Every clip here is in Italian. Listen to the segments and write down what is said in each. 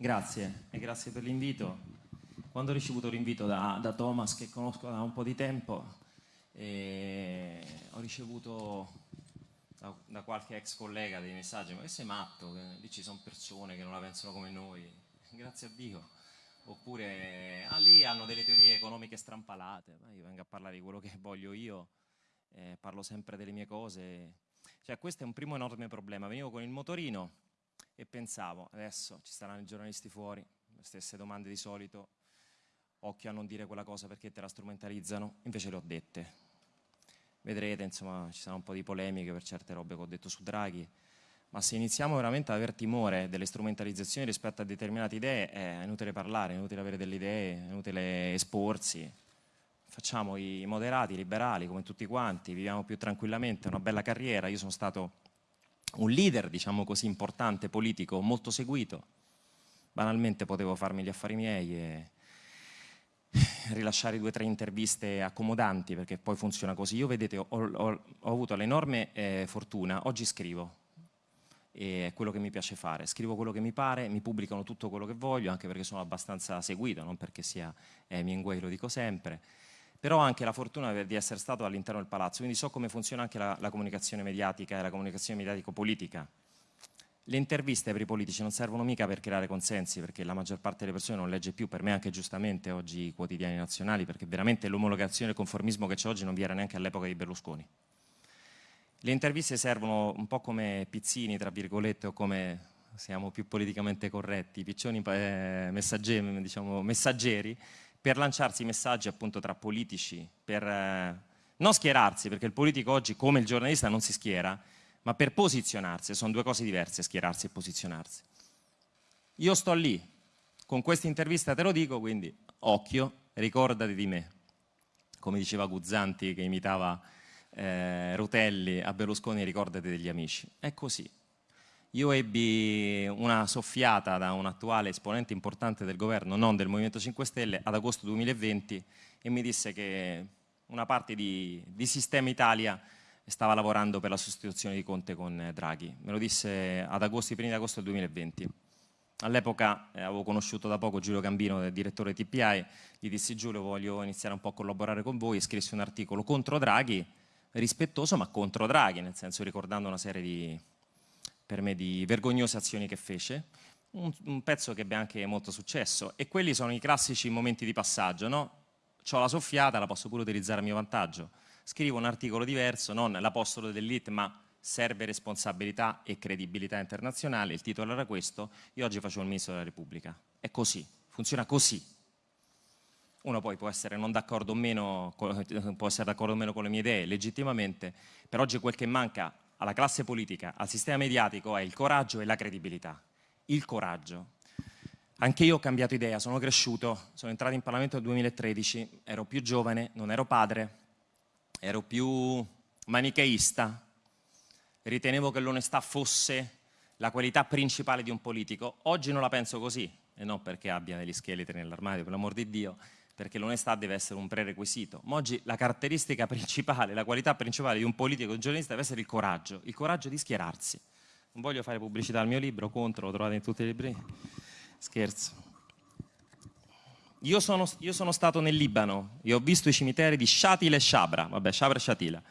Grazie e grazie per l'invito. Quando ho ricevuto l'invito da, da, Thomas, che conosco da un po' di tempo, eh, ho ricevuto da, da, qualche ex collega dei messaggi, ma che sei matto, lì ci sono persone che non la pensano come noi, grazie a Dio. Oppure, ah, lì hanno delle teorie economiche strampalate, ma io vengo a parlare di quello che voglio io, eh, parlo sempre delle mie cose. Cioè, questo è un primo enorme problema. Venivo con il motorino e pensavo, adesso ci saranno i giornalisti fuori, le stesse domande di solito, occhio a non dire quella cosa perché te la strumentalizzano, invece le ho dette. Vedrete, insomma, ci saranno un po' di polemiche per certe robe che ho detto su Draghi, ma se iniziamo veramente ad aver timore delle strumentalizzazioni rispetto a determinate idee, è inutile parlare, è inutile avere delle idee, è inutile esporsi. Facciamo i moderati, i liberali, come tutti quanti, viviamo più tranquillamente, una bella carriera. Io sono stato un leader, diciamo così, importante, politico, molto seguito. Banalmente potevo farmi gli affari miei e rilasciare due o tre interviste accomodanti perché poi funziona così. Io vedete ho, ho, ho avuto l'enorme eh, fortuna, oggi scrivo, e è quello che mi piace fare, scrivo quello che mi pare, mi pubblicano tutto quello che voglio anche perché sono abbastanza seguito, non perché sia eh, Hemingway, lo dico sempre, però ho anche la fortuna di essere stato all'interno del palazzo, quindi so come funziona anche la, la comunicazione mediatica e la comunicazione mediatico-politica le interviste per i politici non servono mica per creare consensi, perché la maggior parte delle persone non legge più, per me anche giustamente oggi i quotidiani nazionali, perché veramente l'omologazione e il conformismo che c'è oggi non vi era neanche all'epoca di Berlusconi. Le interviste servono un po' come pizzini, tra virgolette, o come siamo più politicamente corretti, piccioni eh, diciamo, messaggeri, per lanciarsi messaggi appunto tra politici, per eh, non schierarsi, perché il politico oggi, come il giornalista, non si schiera, ma per posizionarsi, sono due cose diverse, schierarsi e posizionarsi. Io sto lì, con questa intervista te lo dico, quindi occhio, ricordati di me. Come diceva Guzzanti che imitava eh, Rutelli a Berlusconi, ricordati degli amici. È così. Io ebbi una soffiata da un attuale esponente importante del governo, non del Movimento 5 Stelle, ad agosto 2020 e mi disse che una parte di, di Sistema Italia stava lavorando per la sostituzione di Conte con Draghi. Me lo disse ad agosto, i primi di agosto del 2020. All'epoca eh, avevo conosciuto da poco Giulio Gambino, direttore TPI, gli dissi Giulio voglio iniziare un po' a collaborare con voi scrissi un articolo contro Draghi, rispettoso ma contro Draghi, nel senso ricordando una serie di, per me, di vergognose azioni che fece, un, un pezzo che ebbe anche molto successo e quelli sono i classici momenti di passaggio, no? Ho la soffiata, la posso pure utilizzare a mio vantaggio scrivo un articolo diverso, non l'apostolo dell'IT, ma serve responsabilità e credibilità internazionale, il titolo era questo, io oggi faccio il Ministro della Repubblica. È così, funziona così. Uno poi può essere non d'accordo o meno, può essere d'accordo o meno con le mie idee, legittimamente, per oggi quel che manca alla classe politica, al sistema mediatico è il coraggio e la credibilità. Il coraggio. Anche io ho cambiato idea, sono cresciuto, sono entrato in Parlamento nel 2013, ero più giovane, non ero padre, ero più manicheista, ritenevo che l'onestà fosse la qualità principale di un politico. Oggi non la penso così, e non perché abbia degli scheletri nell'armadio, per l'amor di Dio, perché l'onestà deve essere un prerequisito. Ma oggi la caratteristica principale, la qualità principale di un politico, di un giornalista deve essere il coraggio, il coraggio di schierarsi. Non voglio fare pubblicità al mio libro, contro, lo trovate in tutti i libri. Scherzo. Io sono, io sono, stato nel Libano e ho visto i cimiteri di Shatila e Shabra, vabbè, Shabra e Shatila.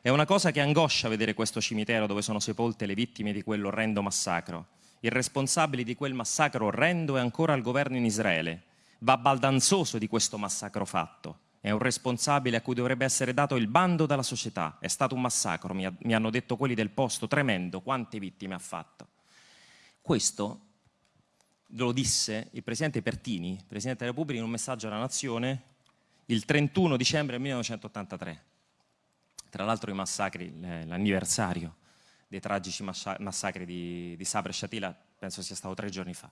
È una cosa che angoscia vedere questo cimitero dove sono sepolte le vittime di quell'orrendo massacro. Il responsabile di quel massacro orrendo è ancora il governo in Israele. Va baldanzoso di questo massacro fatto. È un responsabile a cui dovrebbe essere dato il bando dalla società. È stato un massacro, mi, mi hanno detto quelli del posto, tremendo, quante vittime ha fatto. Questo lo disse il Presidente Pertini, Presidente della Repubblica, in un messaggio alla Nazione il 31 dicembre 1983. Tra l'altro i massacri, l'anniversario dei tragici massacri di, di Sabra e Shatila penso sia stato tre giorni fa.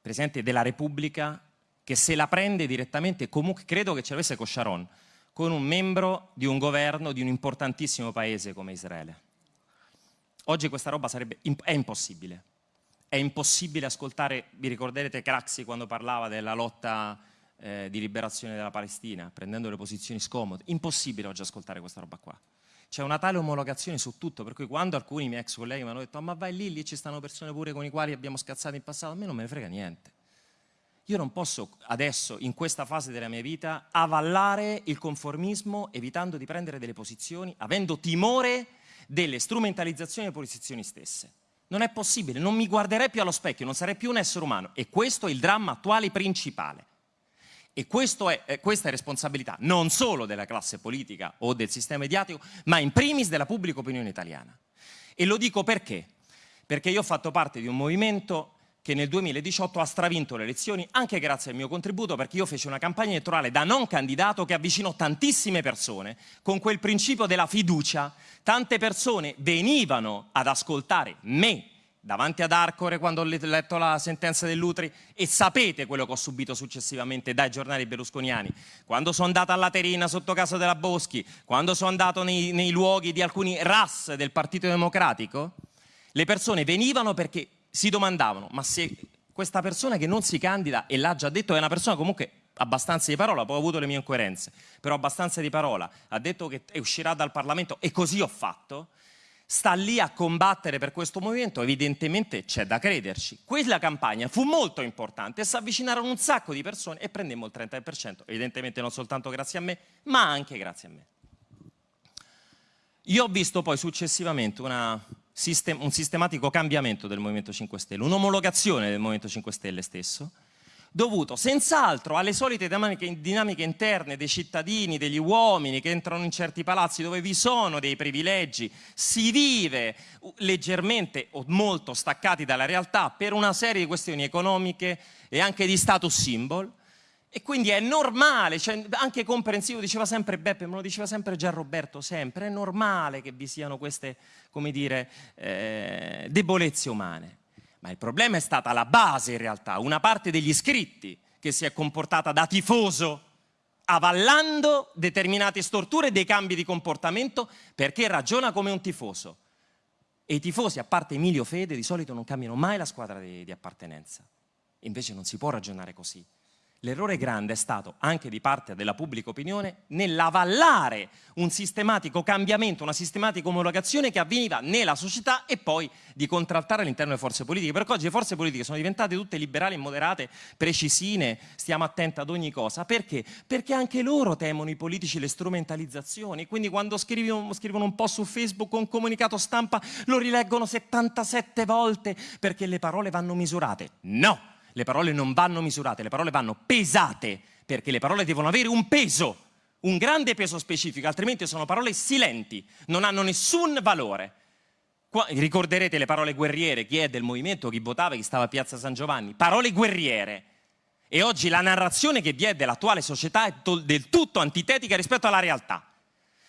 Presidente della Repubblica che se la prende direttamente, comunque credo che ce l'avesse con Sharon, con un membro di un governo di un importantissimo paese come Israele. Oggi questa roba sarebbe, è impossibile è impossibile ascoltare, vi ricorderete Craxi quando parlava della lotta eh, di liberazione della Palestina, prendendo le posizioni scomode, impossibile oggi ascoltare questa roba qua. c'è una tale omologazione su tutto, per cui quando alcuni miei ex colleghi mi hanno detto oh, ma vai lì, lì ci stanno persone pure con i quali abbiamo scazzato in passato, a me non me ne frega niente. Io non posso adesso, in questa fase della mia vita, avallare il conformismo evitando di prendere delle posizioni, avendo timore delle strumentalizzazioni delle posizioni stesse. Non è possibile, non mi guarderei più allo specchio, non sarei più un essere umano e questo è il dramma attuale principale. E è, eh, questa è responsabilità non solo della classe politica o del sistema mediatico, ma in primis della pubblica opinione italiana. E lo dico perché? Perché io ho fatto parte di un movimento che nel 2018 ha stravinto le elezioni anche grazie al mio contributo perché io feci una campagna elettorale da non candidato che avvicinò tantissime persone con quel principio della fiducia. Tante persone venivano ad ascoltare me davanti ad Arcore quando ho letto la sentenza dell'Utri e sapete quello che ho subito successivamente dai giornali berlusconiani. Quando sono andato a Laterina sotto casa della Boschi, quando sono andato nei, nei luoghi di alcuni RAS del Partito Democratico, le persone venivano perché si domandavano, ma se questa persona che non si candida, e l'ha già detto, è una persona comunque abbastanza di parola, poi ho avuto le mie incoerenze, però abbastanza di parola, ha detto che uscirà dal Parlamento e così ho fatto, sta lì a combattere per questo movimento, evidentemente c'è da crederci. Quella campagna fu molto importante si avvicinarono un sacco di persone e prendemmo il 30%, evidentemente non soltanto grazie a me, ma anche grazie a me. Io ho visto poi successivamente una sistem un sistematico cambiamento del Movimento 5 Stelle, un'omologazione del Movimento 5 Stelle stesso, dovuto senz'altro alle solite dinamiche, interne dei cittadini, degli uomini che entrano in certi palazzi dove vi sono dei privilegi, si vive leggermente o molto staccati dalla realtà per una serie di questioni economiche e anche di status symbol, e quindi è normale, cioè anche comprensivo, diceva sempre Beppe, me lo diceva sempre già Roberto, sempre, è normale che vi siano queste, come dire, eh, debolezze umane. Ma il problema è stata la base in realtà, una parte degli iscritti che si è comportata da tifoso, avallando determinate storture e dei cambi di comportamento perché ragiona come un tifoso. E i tifosi, a parte Emilio Fede, di solito non cambiano mai la squadra di, di appartenenza. Invece non si può ragionare così. L'errore grande è stato anche di parte della pubblica opinione nell'avallare un sistematico cambiamento, una sistematica omologazione che avveniva nella società e poi di contraltare all'interno delle forze politiche. Perché oggi le forze politiche sono diventate tutte liberali e moderate, precisine, stiamo attenti ad ogni cosa. Perché? Perché anche loro temono i politici le strumentalizzazioni. Quindi quando scrivono, scrivono un po' su Facebook un comunicato stampa lo rileggono 77 volte perché le parole vanno misurate. No! Le parole non vanno misurate, le parole vanno pesate, perché le parole devono avere un peso, un grande peso specifico, altrimenti sono parole silenti, non hanno nessun valore. Qua, ricorderete le parole guerriere, chi è del movimento, chi votava, chi stava a Piazza San Giovanni, parole guerriere. E oggi la narrazione che vi è dell'attuale società è del tutto antitetica rispetto alla realtà.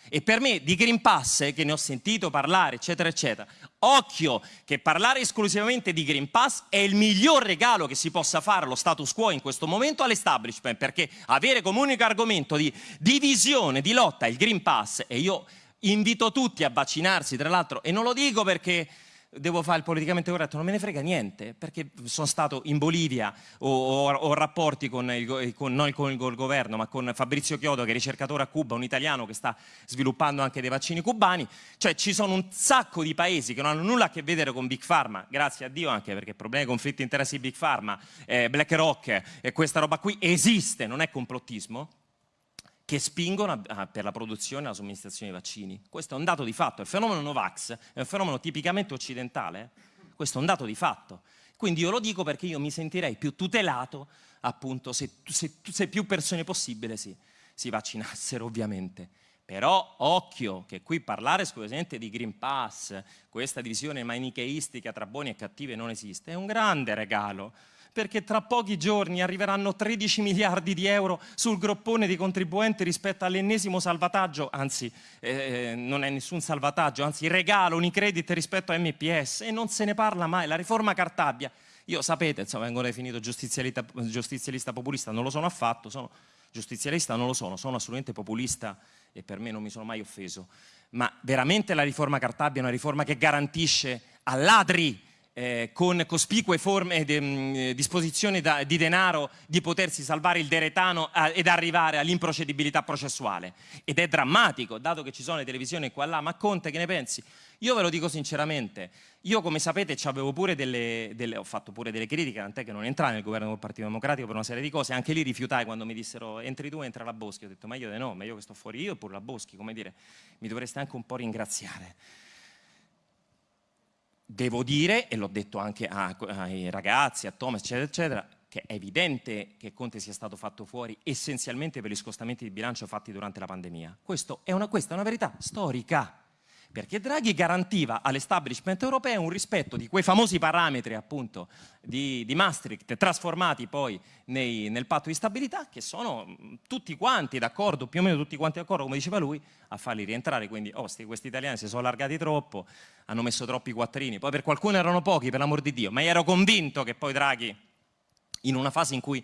E per me di Green Pass, che ne ho sentito parlare, eccetera, eccetera, occhio che parlare esclusivamente di Green Pass è il miglior regalo che si possa fare allo status quo in questo momento all'establishment, perché avere come unico argomento di divisione, di lotta il Green Pass, e io invito tutti a vaccinarsi, tra l'altro, e non lo dico perché devo fare il politicamente corretto, non me ne frega niente, perché sono stato in Bolivia, ho, ho, ho rapporti con il, con, non con il governo, ma con Fabrizio Chiodo, che è ricercatore a Cuba, un italiano che sta sviluppando anche dei vaccini cubani, cioè ci sono un sacco di paesi che non hanno nulla a che vedere con Big Pharma, grazie a Dio anche perché problemi, conflitti interessi Big Pharma, eh, BlackRock e questa roba qui esiste, non è complottismo, che spingono a, per la produzione e la somministrazione di vaccini. Questo è un dato di fatto. Il fenomeno Novax è un fenomeno tipicamente occidentale, questo è un dato di fatto. Quindi io lo dico perché io mi sentirei più tutelato appunto se, se, se più persone possibile si, si vaccinassero ovviamente. Però occhio che qui parlare esclusivamente di Green Pass, questa divisione manicheistica tra buoni e cattivi non esiste, è un grande regalo perché tra pochi giorni arriveranno 13 miliardi di euro sul groppone di contribuenti rispetto all'ennesimo salvataggio, anzi eh, non è nessun salvataggio, anzi regalo Unicredit rispetto a MPS e non se ne parla mai, la riforma Cartabia. Io sapete, insomma, vengo definito giustizialista, giustizialista populista, non lo sono affatto, sono giustizialista non lo sono, sono assolutamente populista e per me non mi sono mai offeso, ma veramente la riforma Cartabia è una riforma che garantisce a ladri eh, con cospicue forme di mm, disposizione da, di denaro di potersi salvare il deretano eh, ed arrivare all'improcedibilità processuale. Ed è drammatico, dato che ci sono le televisioni qua e là, ma Conte che ne pensi? Io ve lo dico sinceramente, io come sapete pure delle, delle, ho fatto pure delle critiche, tant'è che non entrai nel governo del Partito Democratico per una serie di cose, anche lì rifiutai quando mi dissero entri tu, entra la Boschi, ho detto ma io di no, ma io che sto fuori io pure la Boschi, come dire, mi dovreste anche un po' ringraziare. Devo dire, e l'ho detto anche ai ragazzi, a Thomas, eccetera, eccetera, che è evidente che Conte sia stato fatto fuori essenzialmente per gli scostamenti di bilancio fatti durante la pandemia. È una, questa è una verità storica perché Draghi garantiva all'establishment europeo un rispetto di quei famosi parametri appunto di, di Maastricht trasformati poi nei, nel patto di stabilità che sono mm, tutti quanti d'accordo, più o meno tutti quanti d'accordo come diceva lui, a farli rientrare, quindi oh, questi italiani si sono allargati troppo, hanno messo troppi quattrini, poi per qualcuno erano pochi per l'amor di Dio, ma ero convinto che poi Draghi in una fase in cui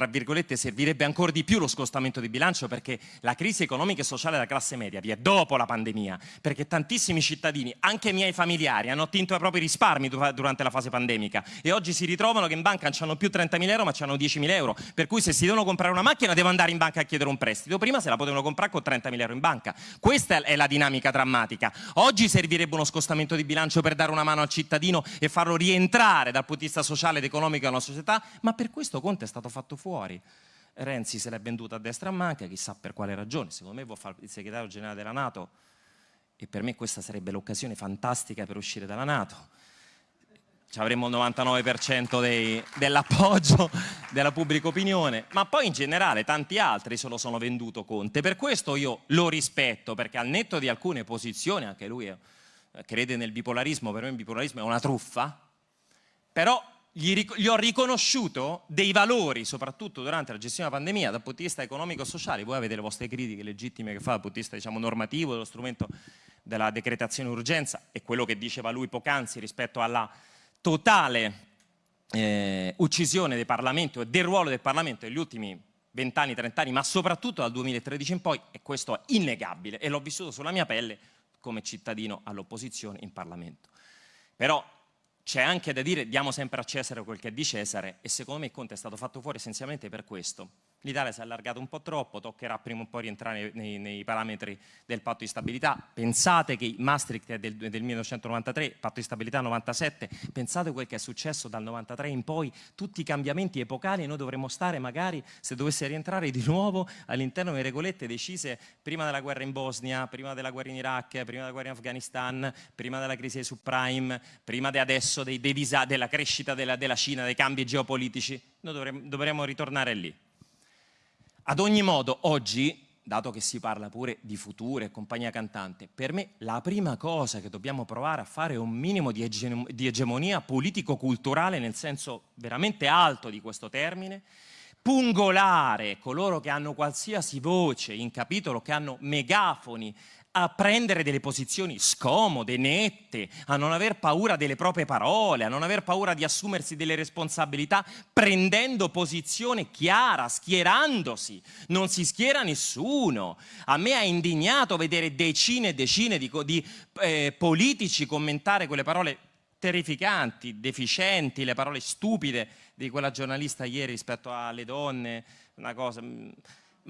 tra virgolette, servirebbe ancora di più lo scostamento di bilancio perché la crisi economica e sociale della classe media vi è dopo la pandemia, perché tantissimi cittadini, anche i miei familiari, hanno attinto ai propri risparmi durante la fase pandemica e oggi si ritrovano che in banca non hanno più 30.000 euro ma hanno 10.000 euro, per cui se si devono comprare una macchina devono andare in banca a chiedere un prestito, prima se la potevano comprare con 30.000 euro in banca. Questa è la dinamica drammatica. Oggi servirebbe uno scostamento di bilancio per dare una mano al cittadino e farlo rientrare dal punto di vista sociale ed economico nella società, ma per questo Conte è stato fatto fuori. Renzi se l'è venduta a destra a manca, chissà per quale ragione, secondo me vuol fare il segretario generale della Nato. E per me questa sarebbe l'occasione fantastica per uscire dalla Nato. Ci avremmo il 99% dell'appoggio della pubblica opinione, ma poi in generale tanti altri se lo sono venduto Conte. Per questo io lo rispetto, perché al netto di alcune posizioni, anche lui crede nel bipolarismo, per me il bipolarismo è una truffa, però gli, gli, ho riconosciuto dei valori, soprattutto durante la gestione della pandemia, dal punto di vista economico-sociale. Voi avete le vostre critiche legittime che fa dal punto di vista diciamo, normativo, dello strumento della decretazione urgenza e quello che diceva lui poc'anzi rispetto alla totale eh, uccisione del Parlamento e del ruolo del Parlamento negli ultimi 20 anni, 30 anni, ma soprattutto dal 2013 in poi, e questo è innegabile, e l'ho vissuto sulla mia pelle come cittadino all'opposizione in Parlamento. Però c'è anche da dire diamo sempre a Cesare quel che è di Cesare e secondo me Conte è stato fatto fuori essenzialmente per questo l'Italia si è allargata un po' troppo, toccherà prima o poi rientrare nei, nei, parametri del patto di stabilità. Pensate che Maastricht è del, del 1993, patto di stabilità 97, pensate quel che è successo dal 93 in poi, tutti i cambiamenti epocali e noi dovremmo stare magari, se dovesse rientrare di nuovo all'interno delle regolette decise prima della guerra in Bosnia, prima della guerra in Iraq, prima della guerra in Afghanistan, prima della crisi dei subprime, prima di adesso dei, dei della crescita della, della Cina, dei cambi geopolitici, noi dovremmo, dovremmo ritornare lì. Ad ogni modo, oggi, dato che si parla pure di futuro e compagnia cantante, per me la prima cosa che dobbiamo provare a fare è un minimo di, ege di egemonia politico-culturale nel senso veramente alto di questo termine, pungolare coloro che hanno qualsiasi voce in capitolo, che hanno megafoni a prendere delle posizioni scomode, nette, a non aver paura delle proprie parole, a non aver paura di assumersi delle responsabilità, prendendo posizione chiara, schierandosi. Non si schiera nessuno. A me ha indignato vedere decine e decine di, di eh, politici commentare quelle parole terrificanti, deficienti, le parole stupide di quella giornalista ieri rispetto alle donne, una cosa mm,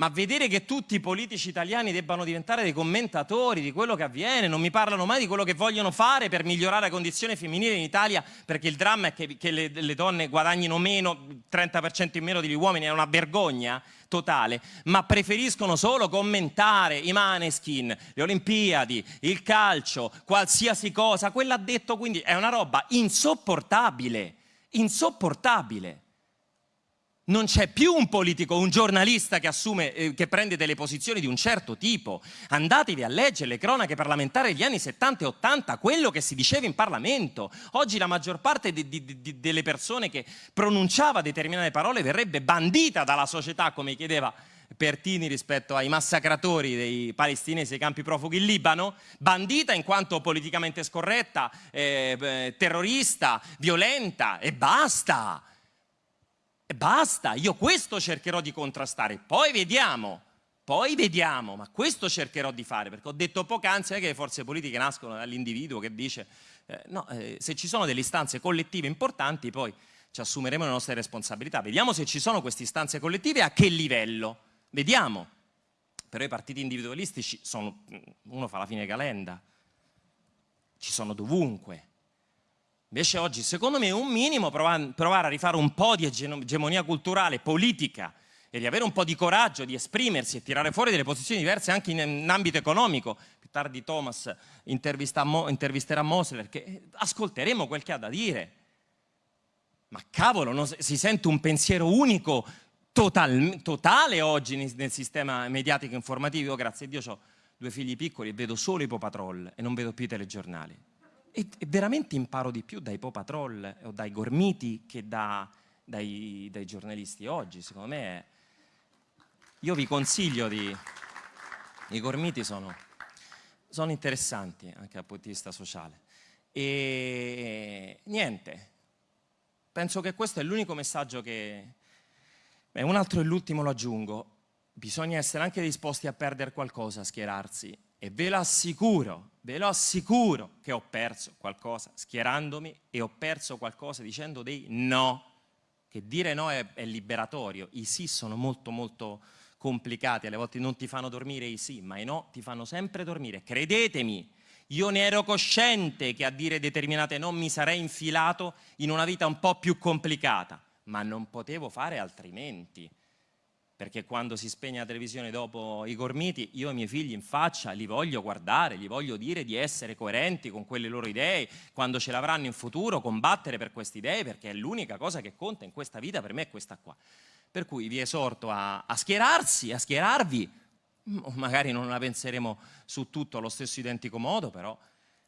ma vedere che tutti i politici italiani debbano diventare dei commentatori di quello che avviene, non mi parlano mai di quello che vogliono fare per migliorare la condizione femminile in Italia, perché il dramma è che, che le, le, donne guadagnino meno, 30% in meno degli uomini, è una vergogna totale, ma preferiscono solo commentare i maneskin, le Olimpiadi, il calcio, qualsiasi cosa, quello ha detto quindi è una roba insopportabile, insopportabile non c'è più un politico, un giornalista che, assume, eh, che prende delle posizioni di un certo tipo. Andatevi a leggere le cronache parlamentari degli anni 70 e 80, quello che si diceva in Parlamento. Oggi la maggior parte di, di, di, delle persone che pronunciava determinate parole verrebbe bandita dalla società, come chiedeva Pertini rispetto ai massacratori dei palestinesi ai campi profughi in Libano, bandita in quanto politicamente scorretta, eh, terrorista, violenta e basta. E basta, io questo cercherò di contrastare, poi vediamo, poi vediamo, ma questo cercherò di fare, perché ho detto poc'anzi che le forze politiche nascono dall'individuo che dice Eh, no, eh, se ci sono delle istanze collettive importanti, poi ci assumeremo le nostre responsabilità. Vediamo se ci sono queste istanze collettive e a che livello. Vediamo. Però i partiti individualistici sono, uno fa la fine calenda, ci sono dovunque. Invece oggi, secondo me, un minimo provare a rifare un po' di egemonia culturale, politica, e di avere un po' di coraggio di esprimersi e tirare fuori delle posizioni diverse anche in, in ambito economico. Più tardi Thomas intervisterà Mosler, che ascolteremo quel che ha da dire. Ma cavolo, non, si sente un pensiero unico, total, totale oggi nel, nel, sistema mediatico informativo. Io, grazie a Dio ho due figli piccoli e vedo solo i Patrol e non vedo più i telegiornali. E, veramente imparo di più dai Patrol o dai Gormiti che da, dai, dai giornalisti oggi. Secondo me io vi consiglio di... I gormiti sono, sono interessanti anche dal punto di vista sociale. E niente, penso che questo è l'unico messaggio che... Beh, un altro e l'ultimo lo aggiungo. Bisogna essere anche disposti a perdere qualcosa, a schierarsi. E ve lo assicuro, ve lo assicuro che ho perso qualcosa schierandomi e ho perso qualcosa dicendo dei no. Che dire no è, è liberatorio, i sì sono molto molto complicati, alle volte non ti fanno dormire i sì, ma i no ti fanno sempre dormire. Credetemi, io ne ero cosciente che a dire determinate no mi sarei infilato in una vita un po' più complicata, ma non potevo fare altrimenti. Perché quando si spegne la televisione dopo i gormiti, io e i miei figli in faccia li voglio guardare, gli voglio dire di essere coerenti con quelle loro idee, quando ce l'avranno in futuro, combattere per queste idee, perché è l'unica cosa che conta in questa vita per me è questa qua. Per cui vi esorto a, a schierarsi, a schierarvi, magari non la penseremo su tutto allo stesso identico modo, però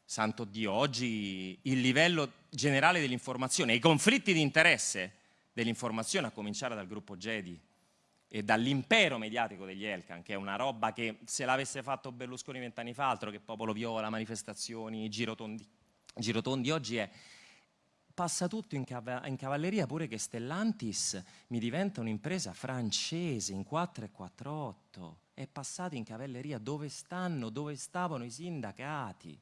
santo Dio, oggi il livello generale dell'informazione, i conflitti di interesse dell'informazione, a cominciare dal gruppo Jedi e dall'impero mediatico degli Elkan, che è una roba che se l'avesse fatto Berlusconi vent'anni fa, altro che popolo viola, manifestazioni, girotondi, girotondi oggi è passa tutto in, cav in, cavalleria pure che Stellantis mi diventa un'impresa francese in 448 è passato in cavalleria. Dove stanno, dove stavano i sindacati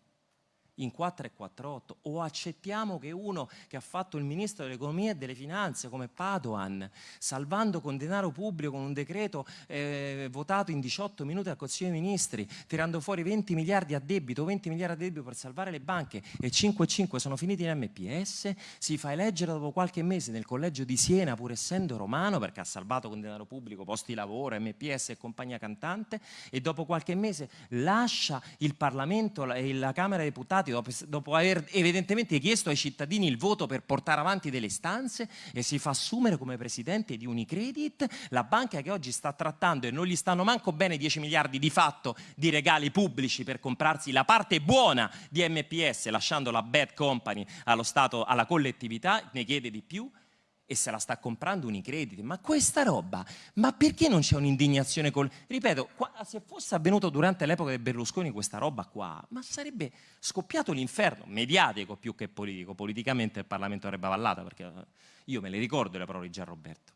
in 4 e 48 o accettiamo che uno che ha fatto il ministro dell'economia e delle finanze come Padoan salvando con denaro pubblico con un decreto eh, votato in 18 minuti al Consiglio dei Ministri tirando fuori 20 miliardi a debito 20 miliardi a debito per salvare le banche e 5 e 5 sono finiti in MPS si fa eleggere dopo qualche mese nel collegio di Siena pur essendo romano perché ha salvato con denaro pubblico posti di lavoro MPS e compagnia cantante e dopo qualche mese lascia il Parlamento e la Camera dei Deputati dopo, dopo aver evidentemente chiesto ai cittadini il voto per portare avanti delle stanze e si fa assumere come presidente di Unicredit, la banca che oggi sta trattando e non gli stanno manco bene 10 miliardi di fatto di regali pubblici per comprarsi la parte buona di MPS lasciando la bad company allo Stato, alla collettività, ne chiede di più e se la sta comprando Unicredit. Ma questa roba, ma perché non c'è un'indignazione col... Ripeto, qua, se fosse avvenuto durante l'epoca di Berlusconi questa roba qua, ma sarebbe scoppiato l'inferno, mediatico più che politico. Politicamente il Parlamento avrebbe avallato, perché eh, io me le ricordo le parole di Gianroberto.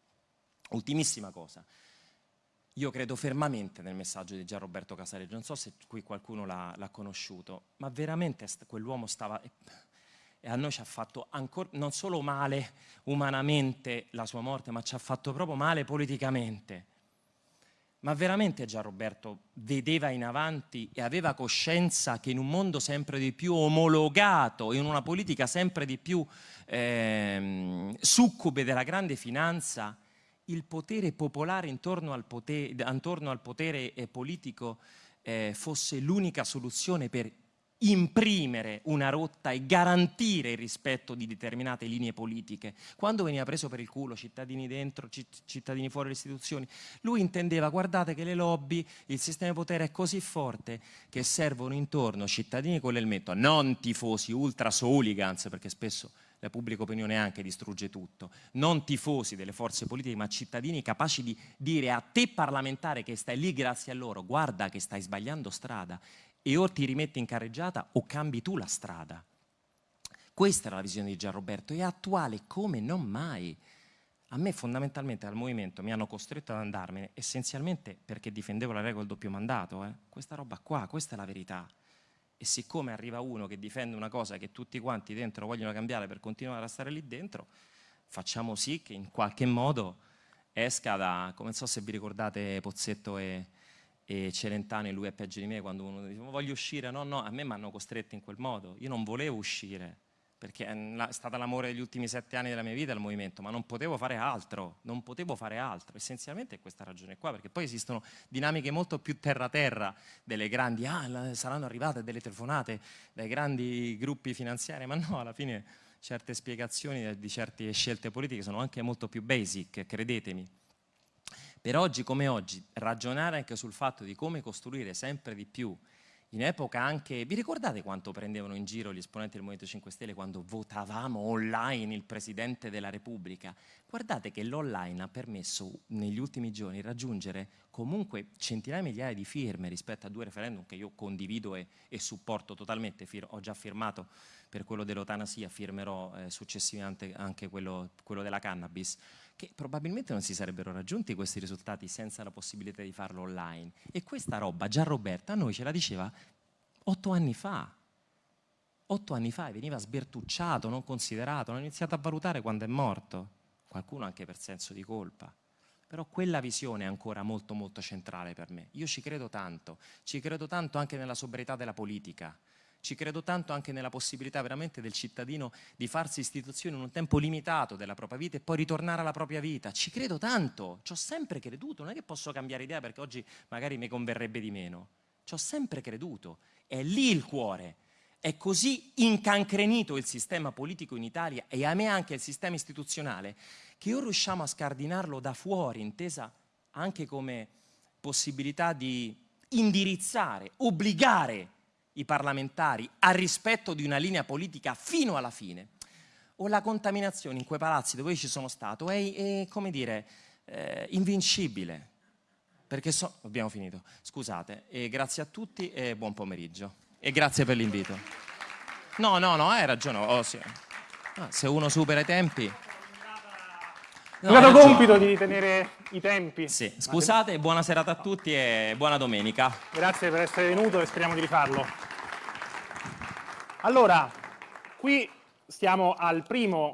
Ultimissima cosa. Io credo fermamente nel messaggio di Gianroberto Casaleggio, non so se qui qualcuno l'ha conosciuto, ma veramente quell'uomo stava e a noi ci ha fatto ancora, non solo male umanamente la sua morte, ma ci ha fatto proprio male politicamente. Ma veramente Gian Roberto vedeva in avanti e aveva coscienza che in un mondo sempre di più omologato, in una politica sempre di più eh, succube della grande finanza, il potere popolare intorno al potere, intorno al potere eh, politico eh, fosse l'unica soluzione per imprimere una rotta e garantire il rispetto di determinate linee politiche. Quando veniva preso per il culo cittadini dentro, cittadini fuori le istituzioni, lui intendeva, guardate che le lobby, il sistema di potere è così forte che servono intorno cittadini con l'elmetto, non tifosi ultra hooligans, perché spesso la pubblica opinione anche distrugge tutto, non tifosi delle forze politiche, ma cittadini capaci di dire a te parlamentare che stai lì grazie a loro, guarda che stai sbagliando strada e o ti rimetti in carreggiata o cambi tu la strada. Questa era la visione di Gianroberto, è attuale come non mai. A me fondamentalmente al movimento mi hanno costretto ad andarmene essenzialmente perché difendevo la regola del doppio mandato. Eh. Questa roba qua, questa è la verità. E siccome arriva uno che difende una cosa che tutti quanti dentro vogliono cambiare per continuare a stare lì dentro, facciamo sì che in qualche modo esca da, come non so se vi ricordate Pozzetto e, e Celentano e lui è peggio di me quando uno dice voglio uscire, no no, a me mi hanno costretto in quel modo, io non volevo uscire, perché è stata l'amore degli ultimi sette anni della mia vita il movimento, ma non potevo fare altro, non potevo fare altro, essenzialmente è questa ragione qua, perché poi esistono dinamiche molto più terra-terra delle grandi, ah saranno arrivate delle telefonate dai grandi gruppi finanziari, ma no, alla fine certe spiegazioni di certe scelte politiche sono anche molto più basic, credetemi. Per oggi come oggi, ragionare anche sul fatto di come costruire sempre di più in epoca anche, vi ricordate quanto prendevano in giro gli esponenti del Movimento 5 Stelle quando votavamo online il Presidente della Repubblica? Guardate che l'online ha permesso negli ultimi giorni raggiungere comunque centinaia di migliaia di firme rispetto a due referendum che io condivido e, e supporto totalmente, ho già firmato per quello dell'eutanasia, firmerò eh, successivamente anche quello, quello della cannabis che probabilmente non si sarebbero raggiunti questi risultati senza la possibilità di farlo online. E questa roba già Roberta a noi ce la diceva otto anni fa. Otto anni fa veniva sbertucciato, non considerato, non iniziato a valutare quando è morto. Qualcuno anche per senso di colpa. Però quella visione è ancora molto molto centrale per me. Io ci credo tanto, ci credo tanto anche nella sobrietà della politica ci credo tanto anche nella possibilità veramente del cittadino di farsi istituzione in un tempo limitato della propria vita e poi ritornare alla propria vita. Ci credo tanto, ci ho sempre creduto, non è che posso cambiare idea perché oggi magari mi converrebbe di meno. Ci ho sempre creduto, è lì il cuore. È così incancrenito il sistema politico in Italia e a me anche il sistema istituzionale che o riusciamo a scardinarlo da fuori, intesa anche come possibilità di indirizzare, obbligare i parlamentari al rispetto di una linea politica fino alla fine, o la contaminazione in quei palazzi dove io ci sono stato è, è come dire, eh, invincibile. Perché so... Abbiamo finito. Scusate. E grazie a tutti e buon pomeriggio. E grazie per l'invito. No, no, no, hai ragione. Oh, sì. ah, se uno supera i tempi... No, è stato compito di tenere i tempi. Sì, scusate, buona serata a tutti e buona domenica. Grazie per essere venuto e speriamo di rifarlo. Allora, qui stiamo al primo